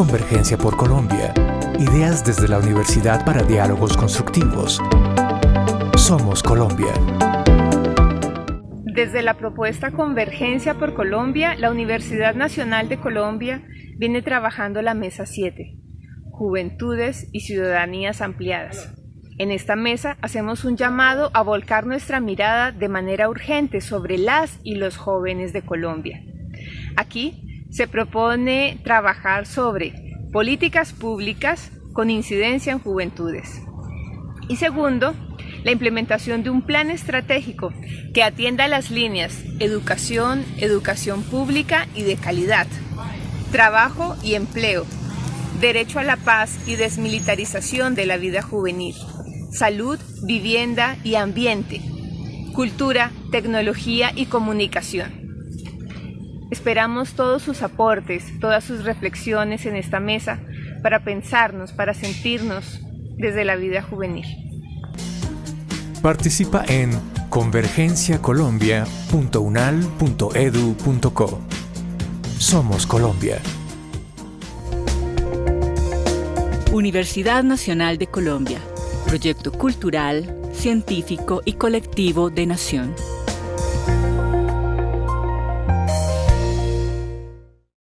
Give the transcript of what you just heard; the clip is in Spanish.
Convergencia por Colombia. Ideas desde la universidad para diálogos constructivos. Somos Colombia. Desde la propuesta Convergencia por Colombia, la Universidad Nacional de Colombia viene trabajando la Mesa 7, Juventudes y Ciudadanías Ampliadas. En esta mesa hacemos un llamado a volcar nuestra mirada de manera urgente sobre las y los jóvenes de Colombia. Aquí se propone trabajar sobre políticas públicas con incidencia en juventudes. Y segundo, la implementación de un plan estratégico que atienda las líneas educación, educación pública y de calidad, trabajo y empleo, derecho a la paz y desmilitarización de la vida juvenil, salud, vivienda y ambiente, cultura, tecnología y comunicación. Esperamos todos sus aportes, todas sus reflexiones en esta mesa para pensarnos, para sentirnos desde la vida juvenil. Participa en convergenciacolombia.unal.edu.co. Somos Colombia. Universidad Nacional de Colombia. Proyecto cultural, científico y colectivo de nación.